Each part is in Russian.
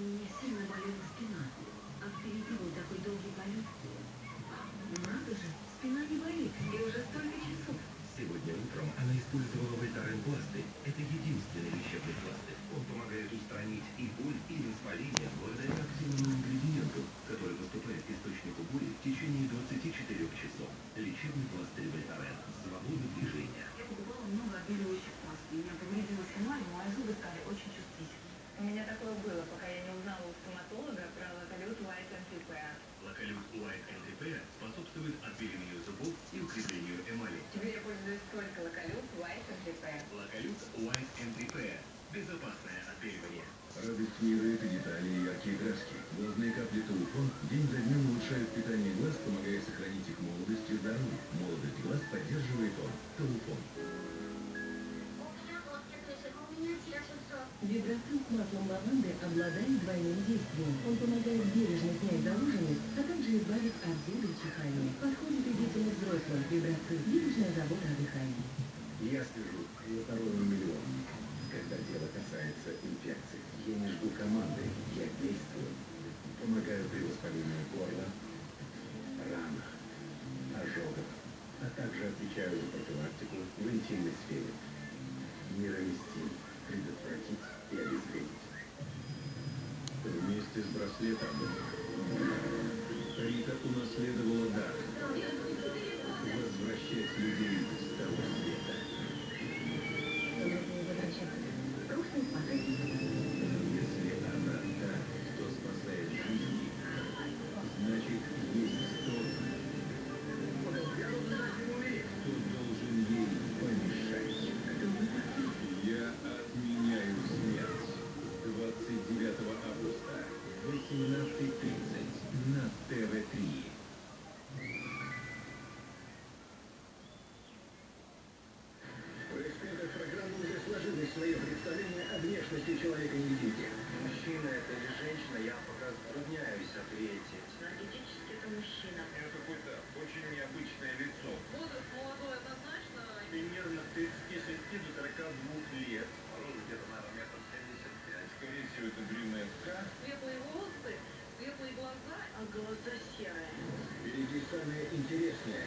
Меня сильно болела спина, а впереди был такой долгий полет. Надо же, спина не болит, и уже столько часов. Сегодня утром она использовала Вольтарен пластырь. Это единственный лечебный пластырь. Он помогает устранить и боль, и воспаление благодаря активному ингредиенту, который поступает к источнику боли в течение 24 часов. Лечебный пластырь Вольтарен. Свобода движения. Я покупала много отбеливающих маст. У меня повредила спина, и мои зубы стали очень чувствительны. У меня такое было, пока я не и здоровье. Молодость глаз поддерживает он. Тауфон. Гидроцин с маслом лаванды обладает двойным действием. Он помогает бережно снять заложенность, а также избавить от зуда и чихания. Подходит и детям и взрослым. Гидроцин – бережная забота о дыхании. Я слежу за здоровьем миллионов. Когда дело касается инфекций, я не жду команды, я действую. Помогаю при воспалении горла, Вместе с самое интересное.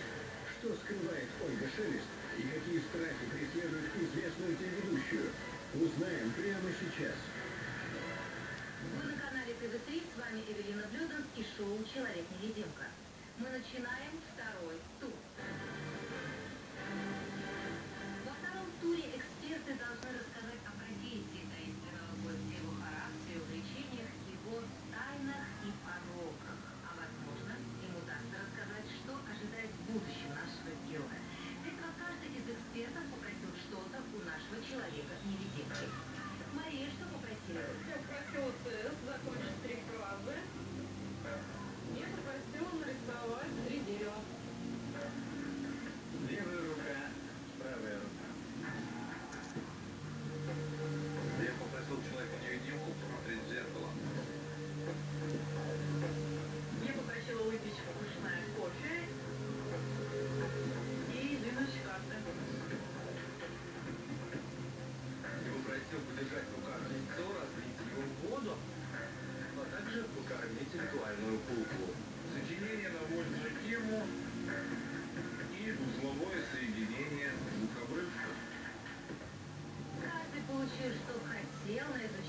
Что скрывает Ольга Шелест и какие страхи преследуют известную телеведущую, узнаем прямо сейчас. Вы на канале ТВ3, с вами Эвелина Блюден и шоу «Человек-невидимка». Мы начинаем второй тур.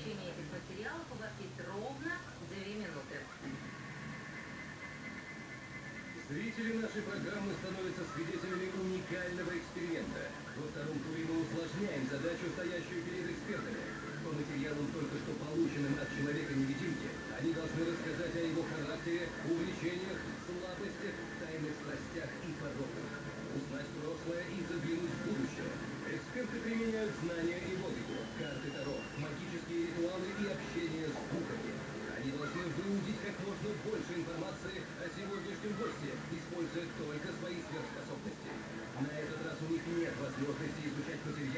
Изучение этих материалов у вас есть ровно две минуты. Зрители нашей программы становятся свидетелями уникального эксперимента. Во втором туре мы усложняем задачу, стоящую перед экспертами. По материалам, только что полученным от человека-невидимки, они должны рассказать о его характере, увлечениях, слабостях, тайных страстях и пороках. Узнать прошлое и заглянуть в будущее. Эксперты применяют знания и логику, карты Таро, Они должны выудить как можно больше информации о сегодняшнем госте, используя только свои сверхспособности. На этот раз у них нет возможности изучать материалы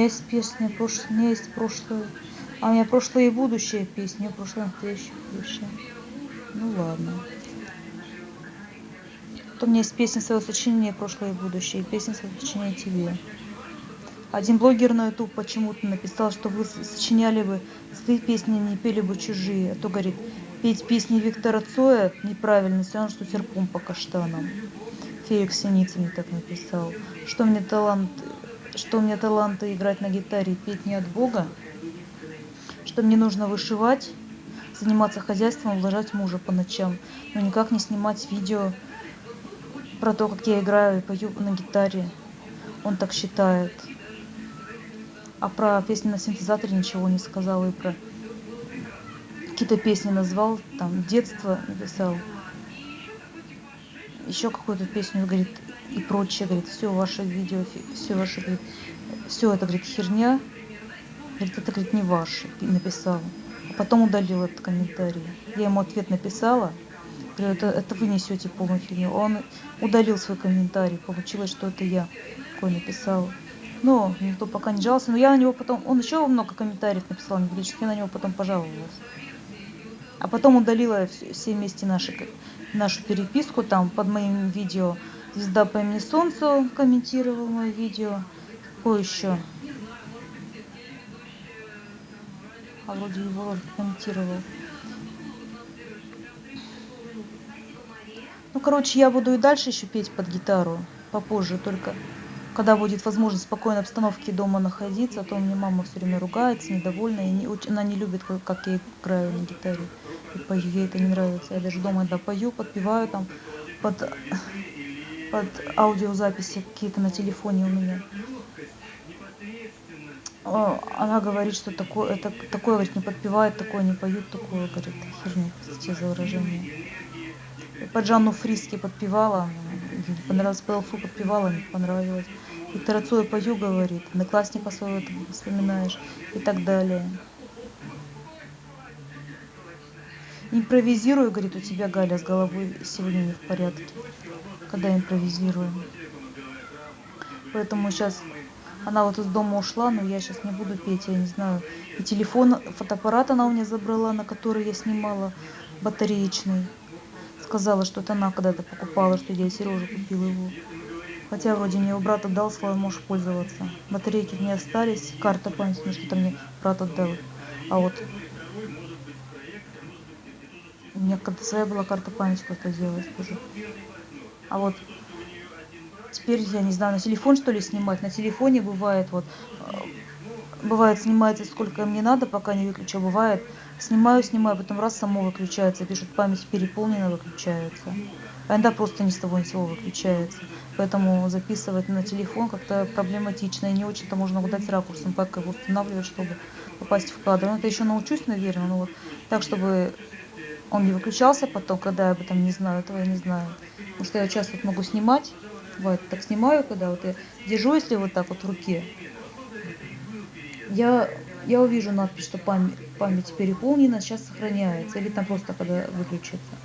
меня есть песня, прош... у меня есть прошлое. А у меня прошлое и будущее меня прошлое, настоящее, будущее. Ну ладно. То у меня есть песня своего сочинения прошлое и будущее, и песня своего сочинения тебе. Один блогер на YouTube почему-то написал, что вы сочиняли бы свои песни, не пели бы чужие. А то, говорит, петь песни Виктора Цоя неправильно, все равно, что серпом по каштанам. Феликс Синицын так написал. Что мне талант, что мне таланта играть на гитаре петь не от Бога? Что мне нужно вышивать, заниматься хозяйством, ублажать мужа по ночам, но никак не снимать видео про то, как я играю и пою на гитаре. Он так считает. А про песни на синтезаторе ничего не сказал и про какие-то песни назвал, там детство написал. Еще какую-то песню, говорит, и прочее, говорит, все ваше видео, все ваше, говорит, все это, говорит, херня, говорит, это, говорит, не ваше, написал. А потом удалил этот комментарий. Я ему ответ написала, говорю, это, это вы несете полную фигню. Он удалил свой комментарий, получилось, что это я такой написал. Но никто пока не жаловался, но я на него потом, он еще много комментариев написал, не я на него потом пожаловалась. А потом удалила все вместе наши, нашу переписку там под моим видео. Звезда по имени Солнцу комментировал мое видео. Какое еще? А вроде его комментировал. Ну, короче, я буду и дальше еще петь под гитару. Попозже, только когда будет возможность в спокойной обстановке дома находиться, а то мне мама все время ругается, недовольна, и не, она не любит, как я играю на гитаре и пою, ей это не нравится. Я даже дома иногда пою, подпеваю там под, под аудиозаписи какие-то на телефоне у меня. Она говорит, что такое, это, такое говорит, не подпевает, такое не поют, такое, говорит, херню, простите за выражение. Под Жанну Фриски подпевала, не понравилось, по Элфу подпевала, не понравилось. Виктора Цоя пою, говорит, одноклассника своего вспоминаешь и так далее. Импровизирую, говорит, у тебя, Галя, с головой сегодня не в порядке, когда импровизирую. Поэтому сейчас она вот из дома ушла, но я сейчас не буду петь, я не знаю. И телефон, фотоаппарат она у меня забрала, на который я снимала, батареечный. Сказала, что это она когда-то покупала, что я Сережа купила его. Хотя вроде мне его брат отдал, сказал, можешь пользоваться. Батарейки не остались, карта памяти, ну что-то мне брат отдал. А вот у меня когда своя была карта памяти просто делалась тоже. А вот теперь, я не знаю, на телефон что ли снимать. На телефоне бывает вот, э, бывает снимается сколько мне надо, пока не выключу. А бывает снимаю, снимаю, потом раз само выключается, пишут память переполнена, выключается. А иногда просто ни с того ни с того выключается. Поэтому записывать на телефон как-то проблематично и не очень-то можно угадать ракурсом, как его устанавливать, чтобы попасть в кадр. Ну, это еще научусь, наверное, но вот так, чтобы он не выключался потом, когда я об этом не знаю, этого я не знаю. Потому что я часто вот могу снимать, бывает так снимаю, когда вот я держу, если вот так вот в руке, я, я увижу надпись, что память, память переполнена, сейчас сохраняется, или там просто когда выключится.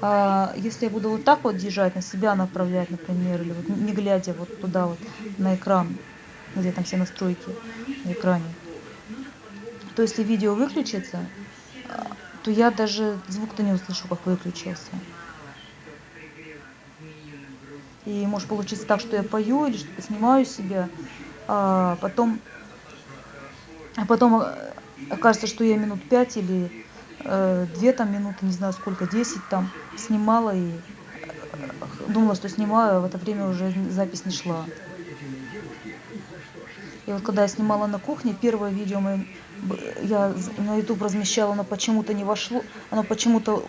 А если я буду вот так вот держать, на себя направлять, например, или вот не глядя вот туда вот на экран, где там все настройки на экране, то если видео выключится, то я даже звук-то не услышу, как выключился. И может получиться так, что я пою или что-то снимаю себя, а потом, а потом э, окажется, что я минут пять или э, две там минуты, не знаю сколько, десять там снимала и э, думала, что снимаю, а в это время уже запись не шла. И вот когда я снимала на кухне, первое видео мы я на YouTube размещала, оно почему-то не вошло, оно почему-то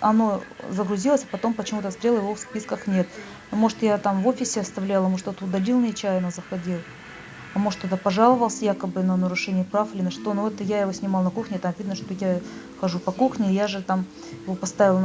оно загрузилось, а потом почему-то стрел его в списках нет. Может, я там в офисе оставляла, может, кто-то удалил нечаянно, заходил. А может, кто-то пожаловался якобы на нарушение прав или на что. Но это я его снимал на кухне, там видно, что я хожу по кухне, я же там его поставила на